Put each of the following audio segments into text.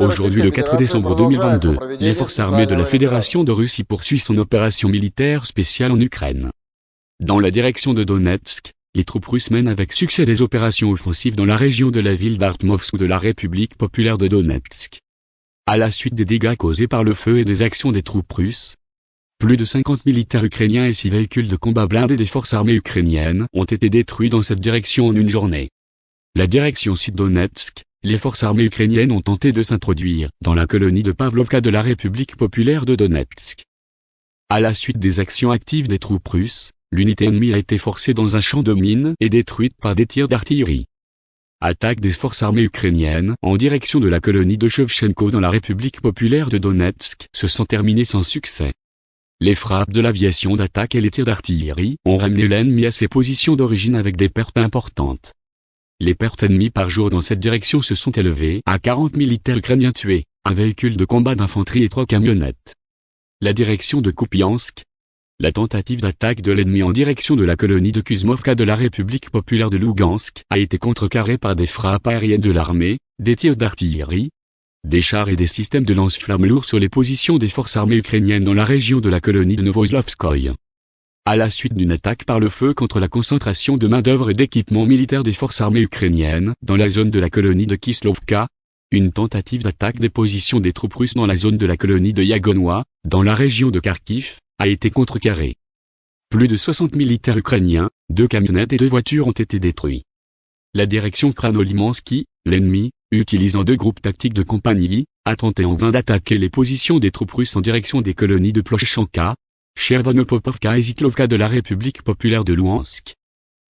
Aujourd'hui le 4 décembre 2022, les forces armées de la Fédération de Russie poursuivent son opération militaire spéciale en Ukraine. Dans la direction de Donetsk, les troupes russes mènent avec succès des opérations offensives dans la région de la ville d'Artmovsk de la République populaire de Donetsk. À la suite des dégâts causés par le feu et des actions des troupes russes, plus de 50 militaires ukrainiens et 6 véhicules de combat blindés des forces armées ukrainiennes ont été détruits dans cette direction en une journée. La direction sud-Donetsk, les forces armées ukrainiennes ont tenté de s'introduire dans la colonie de Pavlovka de la République populaire de Donetsk. À la suite des actions actives des troupes russes, l'unité ennemie a été forcée dans un champ de mines et détruite par des tirs d'artillerie. Attaque des forces armées ukrainiennes en direction de la colonie de Shevchenko dans la République populaire de Donetsk se sont terminées sans succès. Les frappes de l'aviation d'attaque et les tirs d'artillerie ont ramené l'ennemi à ses positions d'origine avec des pertes importantes. Les pertes ennemies par jour dans cette direction se sont élevées à 40 militaires ukrainiens tués, un véhicule de combat d'infanterie et trois camionnettes. La direction de Kupiansk. La tentative d'attaque de l'ennemi en direction de la colonie de Kuzmovka de la République populaire de Lugansk a été contrecarrée par des frappes aériennes de l'armée, des tirs d'artillerie, des chars et des systèmes de lance-flammes lourds sur les positions des forces armées ukrainiennes dans la région de la colonie de Novoslavskoye à la suite d'une attaque par le feu contre la concentration de main-d'œuvre et d'équipements militaires des forces armées ukrainiennes dans la zone de la colonie de Kislovka, une tentative d'attaque des positions des troupes russes dans la zone de la colonie de Yagonois, dans la région de Kharkiv, a été contrecarrée. Plus de 60 militaires ukrainiens, deux camionnettes et deux voitures ont été détruits. La direction Kranolimansky, l'ennemi, utilisant deux groupes tactiques de compagnie, a tenté en vain d'attaquer les positions des troupes russes en direction des colonies de Plochanka, Chervonopopovka et Zitlovka de la République populaire de Louhansk.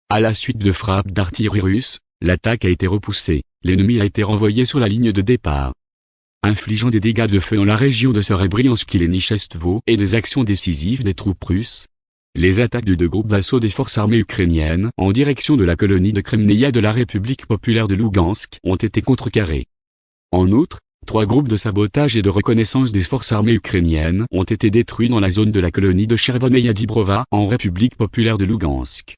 À la suite de frappes d'artillerie russe, l'attaque a été repoussée, l'ennemi a été renvoyé sur la ligne de départ. Infligeant des dégâts de feu dans la région de Serebriansk et Nichestvo et des actions décisives des troupes russes, les attaques de deux groupes d'assaut des forces armées ukrainiennes en direction de la colonie de Kremnaya de la République populaire de Lugansk ont été contrecarrées. En outre, Trois groupes de sabotage et de reconnaissance des forces armées ukrainiennes ont été détruits dans la zone de la colonie de Chervoneia Dibrova en République populaire de Lugansk.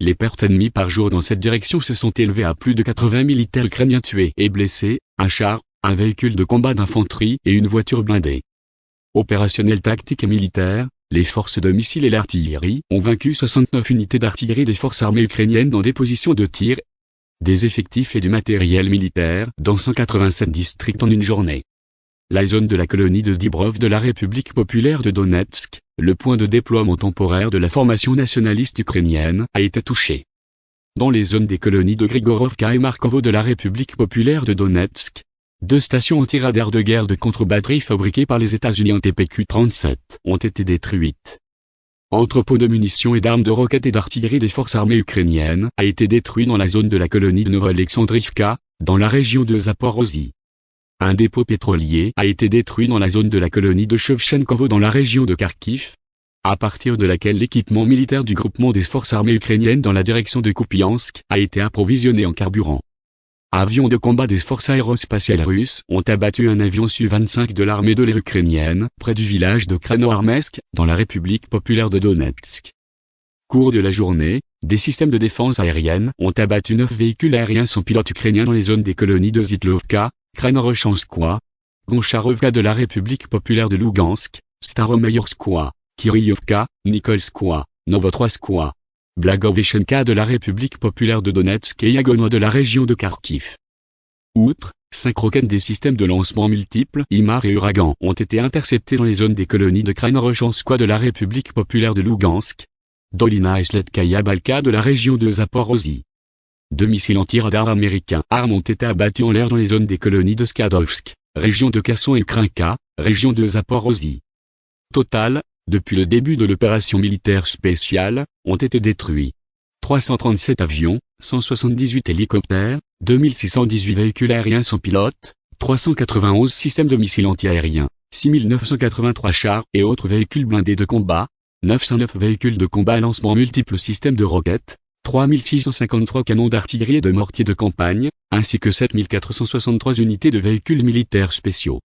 Les pertes ennemies par jour dans cette direction se sont élevées à plus de 80 militaires ukrainiens tués et blessés, un char, un véhicule de combat d'infanterie et une voiture blindée. Opérationnel tactique et militaire, les forces de missiles et l'artillerie ont vaincu 69 unités d'artillerie des forces armées ukrainiennes dans des positions de tir des effectifs et du matériel militaire dans 187 districts en une journée. La zone de la colonie de Dibrov de la République populaire de Donetsk, le point de déploiement temporaire de la formation nationaliste ukrainienne, a été touchée. Dans les zones des colonies de Grigorovka et Markovo de la République populaire de Donetsk, deux stations anti-radar de guerre de contre-batterie fabriquées par les États-Unis en TPQ-37 ont été détruites entrepôt de munitions et d'armes de roquettes et d'artillerie des forces armées ukrainiennes, a été détruit dans la zone de la colonie de Novo-Alexandrivka, dans la région de Zaporozhye. Un dépôt pétrolier a été détruit dans la zone de la colonie de Shevchenkovo dans la région de Kharkiv, à partir de laquelle l'équipement militaire du groupement des forces armées ukrainiennes dans la direction de Kupiansk a été approvisionné en carburant. Avions de combat des forces aérospatiales russes ont abattu un avion Su-25 de l'armée de l'air ukrainienne, près du village de Kranoarmesk, dans la République populaire de Donetsk. Cours de la journée, des systèmes de défense aérienne ont abattu neuf véhicules aériens sans pilote ukrainiens dans les zones des colonies de Zitlovka, Kranorochanskoye, Goncharovka de la République populaire de Lugansk, Staromayorskoye, Kiryovka, Nikolskoye, Novotroyskoye, Blagovichenka de la République populaire de Donetsk et Yagonois de la région de Kharkiv. Outre, cinq roquettes des systèmes de lancement multiples IMAR et Uragan ont été interceptés dans les zones des colonies de Kranorochanskoye de la République populaire de Lugansk, Dolina et Sledkaya Balka de la région de Zaporozhye. Deux missiles anti-radar américains armes ont été abattus en l'air dans les zones des colonies de Skadovsk, région de Kherson et Krinka, région de Zaporozhye. Total, depuis le début de l'opération militaire spéciale, ont été détruits. 337 avions, 178 hélicoptères, 2618 véhicules aériens sans pilote, 391 systèmes de missiles antiaériens, 6983 chars et autres véhicules blindés de combat, 909 véhicules de combat à lancement multiples systèmes de roquettes, 3653 canons d'artillerie et de mortiers de campagne, ainsi que 7463 unités de véhicules militaires spéciaux.